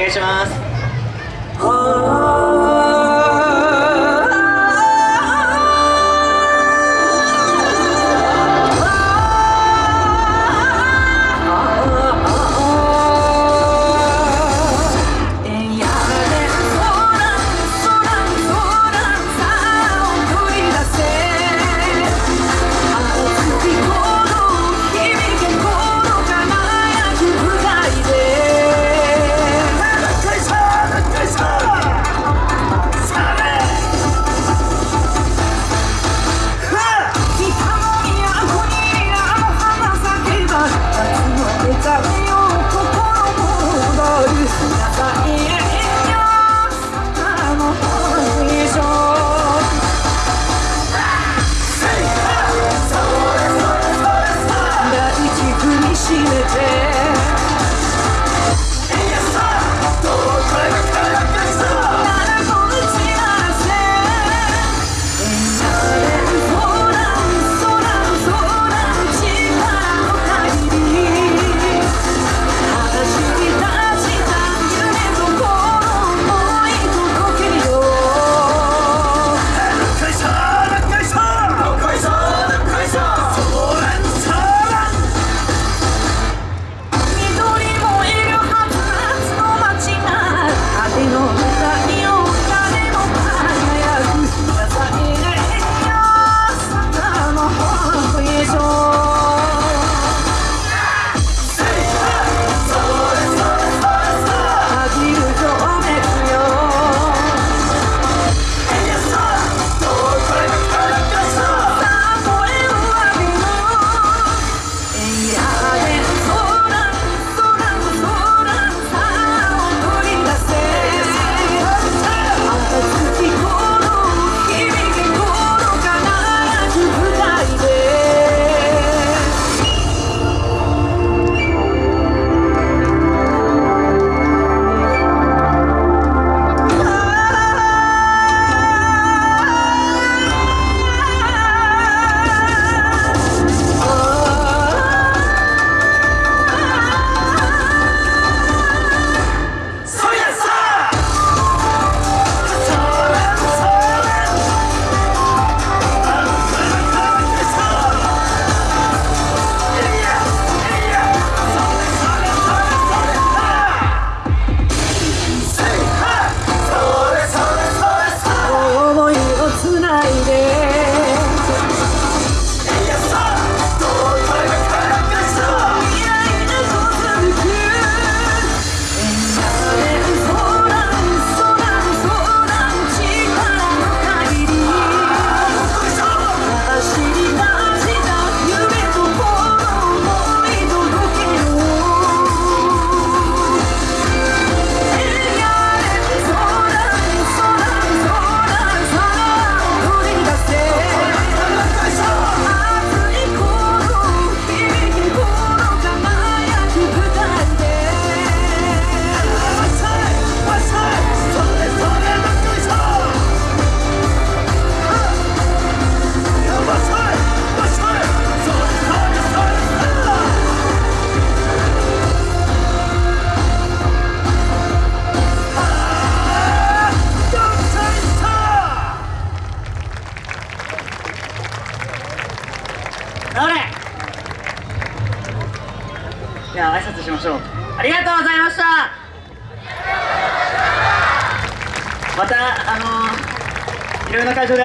願いします。Yeah. じゃあ挨拶しましょう。ありがとうございました。またあのー、いろいろな会場で